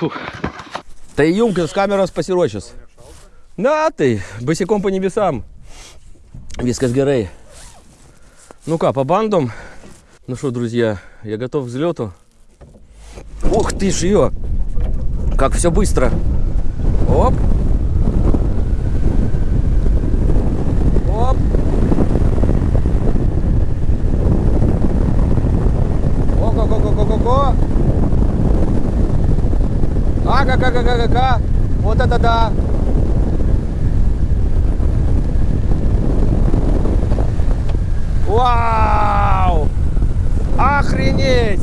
Фух. Та й юмкин з камера спасірочес. Да, ты, босиком по небесам. Вискас Герей. Ну-ка, по бандам. Ну что, друзья, я готов к взлету. Ух ты ж ее! Как все быстро. Оп. Ого-го-го-го-го-го. Ага-га-га-га-га-га. Вот это да. Вау! Охренеть!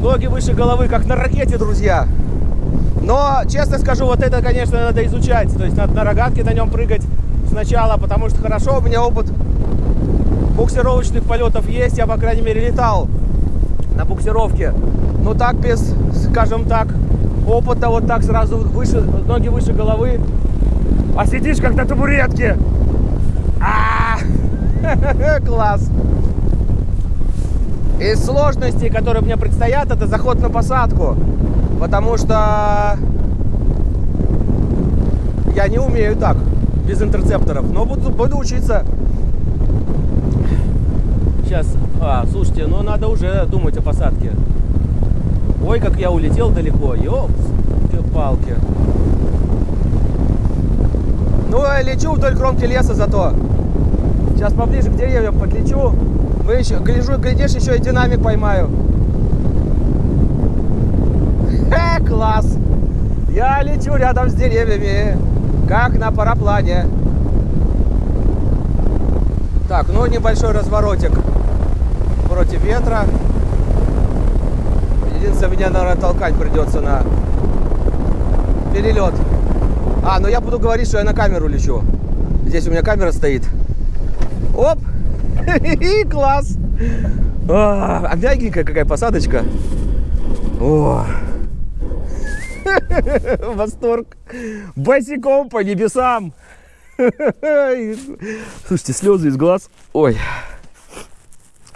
Ноги выше головы, как на ракете, друзья. Но, честно скажу, вот это, конечно, надо изучать. То есть надо на рогатке на нем прыгать сначала, потому что хорошо, у меня опыт буксировочных полетов есть. Я, по крайней мере, летал на буксировке. Но так без, скажем так, опыта, вот так сразу выше, ноги выше головы. А сидишь как на табуретке. А Класс! Из сложностей, которые мне предстоят, это заход на посадку. Потому что я не умею так, без интерцепторов. Но буду, буду учиться. Сейчас, а, слушайте, ну надо уже думать о посадке. Ой, как я улетел далеко. Ёпс, палки. Ну, я лечу вдоль кромки леса зато. Сейчас поближе к деревьям подлечу. Вы еще, гляжу, глядишь, еще и динамик поймаю. Э, класс! Я лечу рядом с деревьями, как на параплане. Так, ну небольшой разворотик против ветра. Единственное, меня, наверное, толкать придется на перелет. А, ну я буду говорить, что я на камеру лечу. Здесь у меня камера стоит. Оп! Класс! А, а мягенькая какая посадочка. О! Восторг! Босиком по небесам! Слушайте, слезы из глаз. Ой.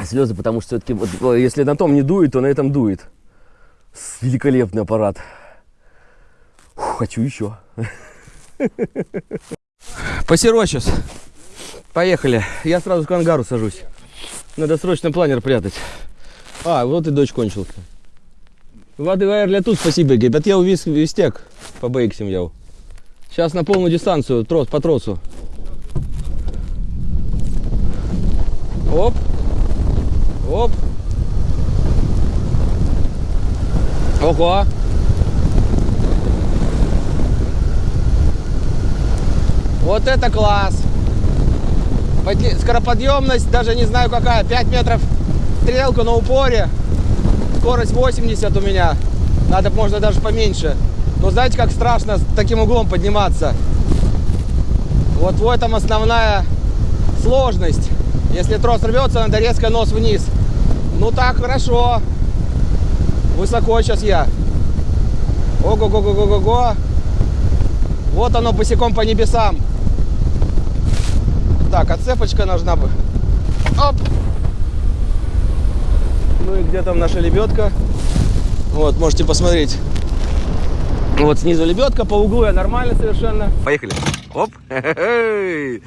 Слезы, потому что все-таки, вот, если на том не дует, то на этом дует. Великолепный аппарат. Фу, хочу еще. Посерочес. Поехали. Я сразу к ангару сажусь. Надо срочно планер прятать. А, вот и дочь кончился. Воды для тут спасибо, гебят я увис вистек по бейксим я. Сейчас на полную дистанцию, трос по тросу. Оп. Оп. Ого. Вот это класс! Скороподъемность, даже не знаю какая, 5 метров стрелку на упоре. Скорость 80 у меня. Надо, можно даже поменьше. Но знаете, как страшно с таким углом подниматься? Вот в этом основная сложность. Если трос рвется, надо резко нос вниз. Ну так, хорошо. Высоко сейчас я. Ого-го-го-го-го-го. Вот оно босиком по небесам. Так, отцепочка нужна бы. Оп! Ну и где там наша лебедка? Вот, можете посмотреть. Вот снизу лебедка, по углу я нормально совершенно. Поехали. Оп!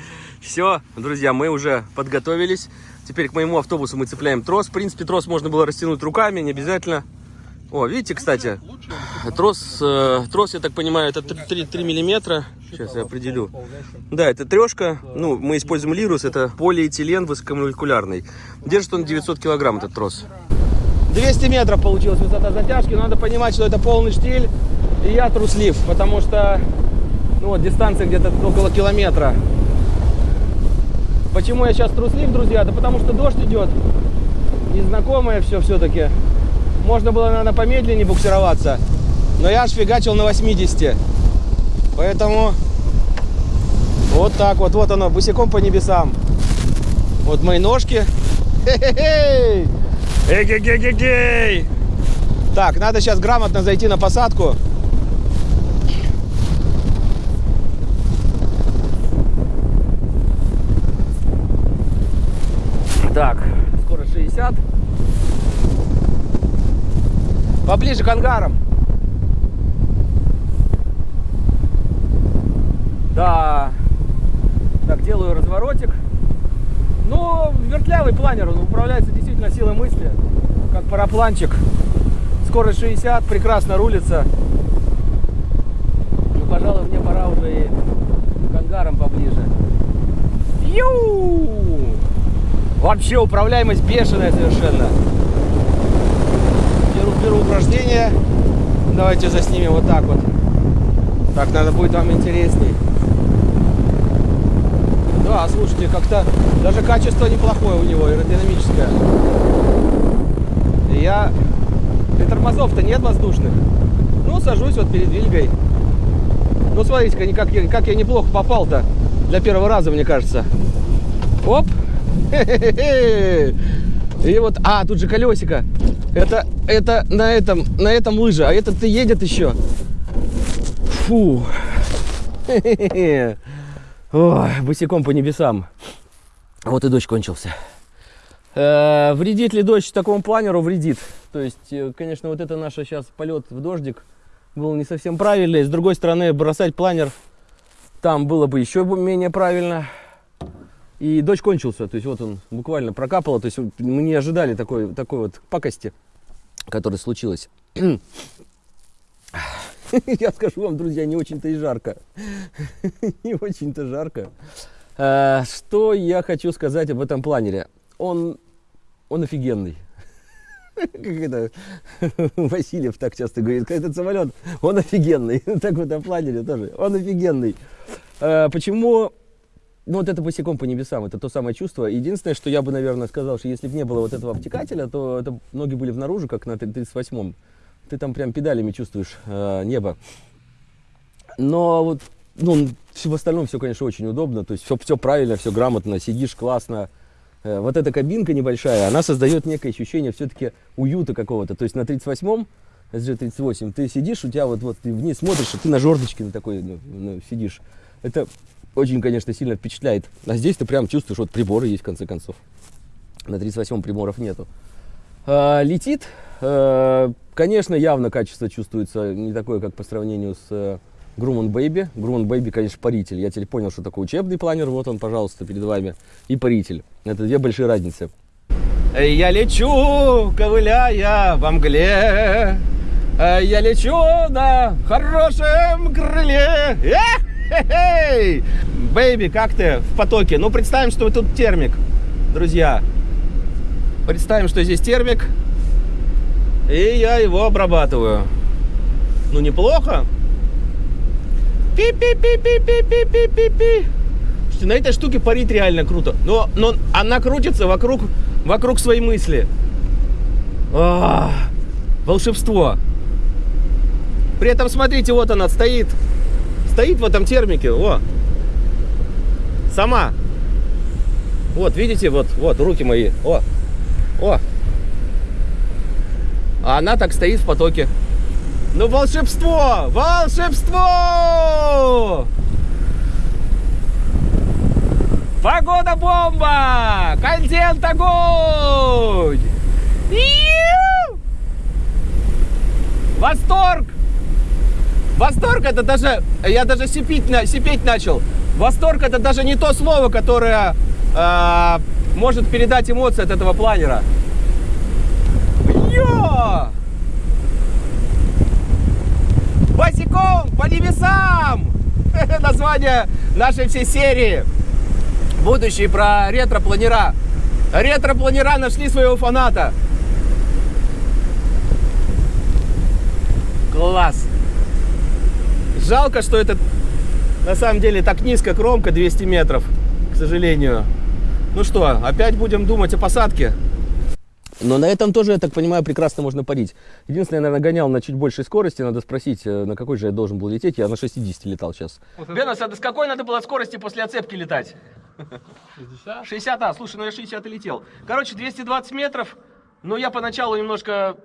Все, друзья, мы уже подготовились. Теперь к моему автобусу мы цепляем трос. В принципе, трос можно было растянуть руками, не обязательно. О, видите, кстати, трос, э, трос, я так понимаю, это 3, 3, 3 миллиметра. Сейчас я определю. Да, это трешка. Ну, мы используем лирус, это полиэтилен высокомолекулярный. Держит он 900 килограмм, этот трос. 200 метров получилась высота затяжки. Надо понимать, что это полный штиль. И я труслив, потому что ну, вот, дистанция где-то около километра. Почему я сейчас труслив, друзья? Да потому что дождь идет. Незнакомое все все-таки. Можно было, наверное, помедленнее буксироваться. Но я аж фигачил на 80. Поэтому вот так вот. Вот оно, босиком по небесам. Вот мои ножки. Эгегегегей! Так, надо сейчас грамотно зайти на посадку. Так, скоро 60. Поближе к ангарам. Да. Так, делаю разворотик. Ну, вертлявый планер, он управляется действительно силой мысли, как парапланчик. Скорость 60, прекрасно рулится. Ну, пожалуй, мне пора уже и к ангарам поближе. Ю! Вообще управляемость бешеная совершенно. Беру, беру упражнение. Давайте заснимем вот так вот. Так, надо будет вам интересней. Да, слушайте, как-то даже качество неплохое у него, аэродинамическое. Я... И тормозов-то нет воздушных. Ну, сажусь вот перед Вильгой. Ну, смотрите-ка, как, я- как я неплохо попал-то для первого раза, мне кажется. Оп! И вот, а, тут же колесико. Это, это на этом, на этом лыжа, а этот ты едет еще. Фу. Ой, босиком по небесам. Вот и дождь кончился. Э, вредит ли дождь такому планеру? Вредит. То есть, э, конечно, вот это наш сейчас полет в дождик был не совсем правильный. С другой стороны, бросать планер там было бы еще менее правильно. И дождь кончился, то есть вот он буквально прокапало, то есть вот мы не ожидали такой, такой вот пакости, которая случилась. Я скажу вам, друзья, не очень-то и жарко. Не очень-то жарко. Э, Что я хочу сказать об этом планере? Он, он офигенный. Как это Васильев так часто говорит, этот самолет, он офигенный. Так в этом планере тоже, он офигенный. Э, Почему ну, вот это босиком по небесам, это то самое чувство. Единственное, что я бы, наверное, сказал, что если бы не было вот этого обтекателя, то это ноги были внаружи, как на 38-м. Ты там прям педалями чувствуешь э, небо. Но вот, ну, в остальном все, конечно, очень удобно. То есть все, все правильно, все грамотно, сидишь классно. Э, вот эта кабинка небольшая, она создает некое ощущение все-таки уюта какого-то. То есть на 38-м, SG38, ты сидишь, у тебя вот, вот ты вниз смотришь, и ты на жердочке на такой ну, ну, сидишь. Это очень, конечно, сильно впечатляет. А здесь ты прям чувствуешь, вот приборы есть в конце концов. На 38-м приборов нету. А, летит, э, конечно, явно качество чувствуется не такое, как по сравнению с Grumman Baby. Grumman Baby, конечно, паритель. Я теперь понял, что такое учебный планер. Вот он, пожалуйста, перед вами. И паритель. Это две большие разницы. Я лечу, ковыляя во мгле. Я лечу на хорошем крыле. Эх-хе-хей! Бэйби, как ты в потоке? Ну, представим, что тут термик, друзья. Представим, что здесь термик. И я его обрабатываю. Ну, неплохо. Пи-пи-пи-пи-пи-пи-пи-пи. Слушайте, на этой штуке парить реально круто. Но, но она крутится вокруг, вокруг своей мысли. А, волшебство. При этом, смотрите, вот она стоит. Стоит в этом термике. О. Сама. Вот, видите, вот, вот, руки мои. О. О. А она так стоит в потоке. Ну, волшебство! Волшебство! Погода бомба! Контент огонь! Восторг! Восторг это даже, я даже сипеть, сипеть начал. Восторг это даже не то слово, которое э, может передать эмоции от этого планера. Йо! Босиком по небесам! Название нашей всей серии. Будущий про ретро-планера. Ретро-планера нашли своего фаната. Класс! Жалко, что это на самом деле так низко кромка 200 метров, к сожалению. Ну что, опять будем думать о посадке? Но на этом тоже, я так понимаю, прекрасно можно парить. Единственное, я, наверное, гонял на чуть большей скорости. Надо спросить, э, на какой же я должен был лететь. Я на 60 летал сейчас. Бенос, а с какой надо было скорости после оцепки летать? 60? 60, а, слушай, ну я 60 и летел. Короче, 220 метров. Но я поначалу немножко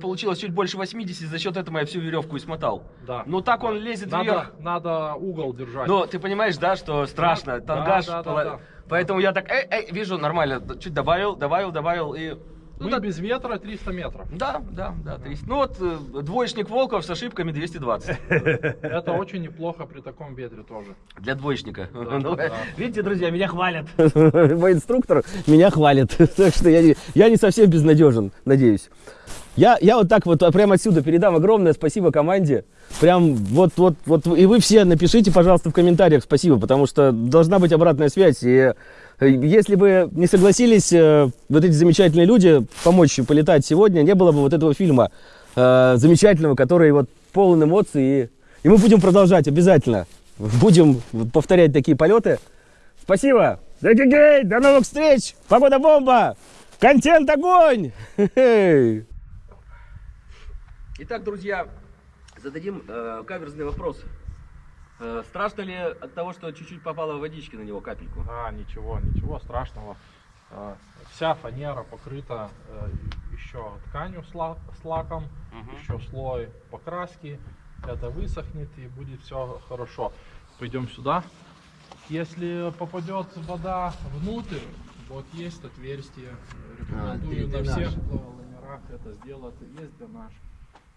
получилось чуть больше 80, за счет этого я всю веревку и смотал. Да. Ну так он лезет Надо, вверх. надо угол держать. Ну, ты понимаешь, да, что страшно, Да, тангаж. да, да, пола- да. Поэтому я так, эй, эй, вижу, нормально, чуть добавил, добавил, добавил и Ну, Мы так- без ветра 300 метров. Да, да, да. 300. Ну вот э, двоечник Волков с ошибками 220. Это очень неплохо при таком ветре тоже. Для двоечника. Да, Ну, да. Видите, друзья, меня хвалят. Мой инструктор меня хвалит. Так что я не, я не совсем безнадежен, надеюсь. Я, я вот так вот а, прямо отсюда передам огромное спасибо команде. Прям вот, вот, вот. И вы все напишите, пожалуйста, в комментариях спасибо, потому что должна быть обратная связь. И э, если бы не согласились э, вот эти замечательные люди помочь полетать сегодня, не было бы вот этого фильма э, замечательного, который вот полон эмоций. И, и мы будем продолжать обязательно. Будем повторять такие полеты. Спасибо. До новых встреч. Погода бомба. Контент огонь. Итак, друзья, зададим э, каверзный вопрос. Э, страшно ли от того, что чуть-чуть попало водички на него капельку? А, ничего, ничего страшного. А, Вся фанера покрыта э, еще тканью с ла- с лаком, еще слой покраски. Это высохнет и будет все хорошо. Пойдем сюда. Если попадет вода внутрь, вот есть отверстие. Рекомендую для на всех лайнерах это сделать. Есть дренаж.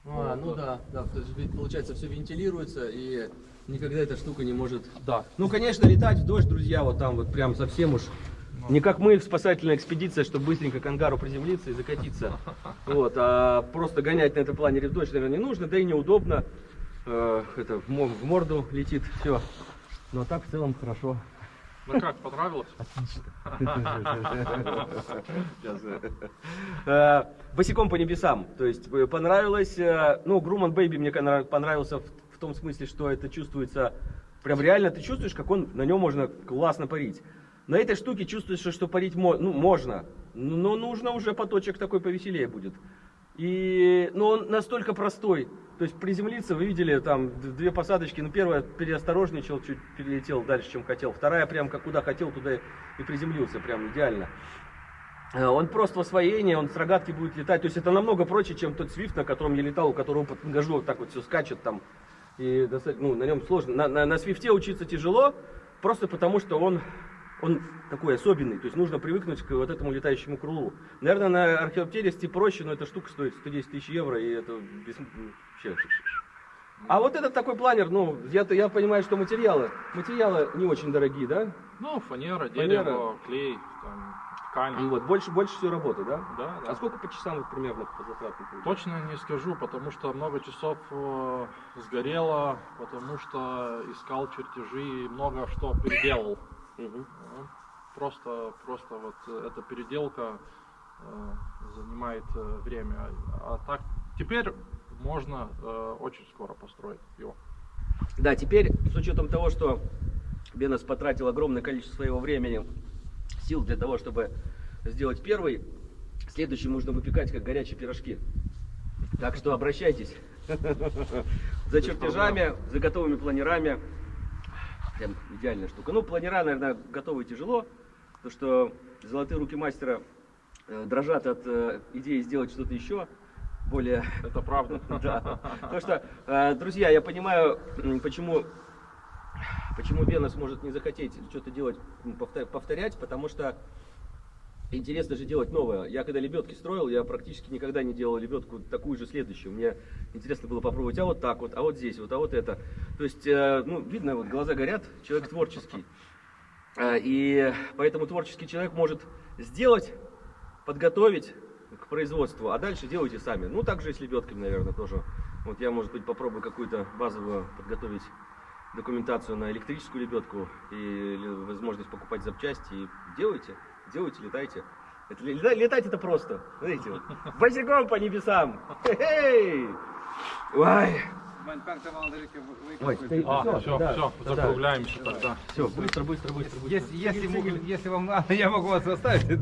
А, ну да, да, то есть ведь, получается все вентилируется и никогда эта штука не может. Да. Ну, конечно, летать в дождь, друзья, вот там вот прям совсем уж. Не как мы в спасательной экспедиции, чтобы быстренько к ангару приземлиться и закатиться. Вот, а просто гонять на этом планере в дождь, наверное, не нужно, да и неудобно. Э, это в мо- в морду летит, все. Но так в целом хорошо. Ну как, понравилось? Э, Босиком по небесам. То есть э, понравилось. э, Ну, Груман Бэйби мне понравился в, том смысле, что это чувствуется. Прям реально ты чувствуешь, как он на нем можно классно парить. На этой штуке чувствуешь, что- парить ну, можно. Но нужно уже поточек такой повеселее будет. И, но он настолько простой. То есть приземлиться, вы видели, там две посадочки. Ну, первая переосторожничал, чуть перелетел дальше, чем хотел. Вторая прям как куда хотел, туда и приземлился, прям идеально. Э, Он просто в освоении, он с рогатки будет летать. То есть это намного проще, чем тот свифт, на котором я летал, у которого под ангажу вот так вот все скачет там. И ну, на нем сложно. На, на, на свифте учиться тяжело, просто потому что он, он такой особенный. То есть нужно привыкнуть к вот этому летающему крылу. Наверное, на археоптеристе проще, но эта штука стоит 110 тысяч евро, и это без- вообще... А вот этот такой планер, ну, я, я понимаю, что материалы, материалы не очень дорогие, да? Ну, фанера, Фанера. дерево, клей, там, ткань. И вот, больше, больше всего работы, да? Да, да. А сколько по часам вот примерно по затратам? Точно не скажу, потому что много часов э, сгорело, потому что искал чертежи и много что переделал. Ну, Просто, просто вот э, эта переделка э, занимает э, время. А так теперь можно э, очень скоро построить его. Да, теперь, с учетом того, что Бенес потратил огромное количество своего времени, сил для того, чтобы сделать первый, следующий нужно выпекать как горячие пирожки. Так что обращайтесь за чертежами, за готовыми планерами. Прям идеальная штука. Ну, планера, наверное, готовы тяжело, потому что золотые руки мастера э, дрожат от э, идеи сделать что-то еще более Это правда. да. Потому что, э, друзья, я понимаю, почему, почему Венус может не захотеть что-то делать, повторять, потому что интересно же делать новое. Я когда лебедки строил, я практически никогда не делал лебедку такую же следующую. Мне интересно было попробовать, а вот так вот, а вот здесь вот, а вот это. То есть, э, ну, видно, вот глаза горят, человек творческий. Э, И поэтому творческий человек может сделать, подготовить к производству, а дальше делайте сами. Ну, так же и с лебедками, наверное, тоже. Вот я, может быть, попробую какую-то базовую подготовить документацию на электрическую лебедку и возможность покупать запчасти. И делайте, делайте, летайте. Это, лета- летать это просто. Смотрите, вот. босиком по небесам. Хе-хей! Ой, Ой, ты- А, всё, все, да, все, да. закругляемся тогда. все, быстро, быстро, быстро, быстро. Если, если, могу- если вам надо, я могу вас оставить.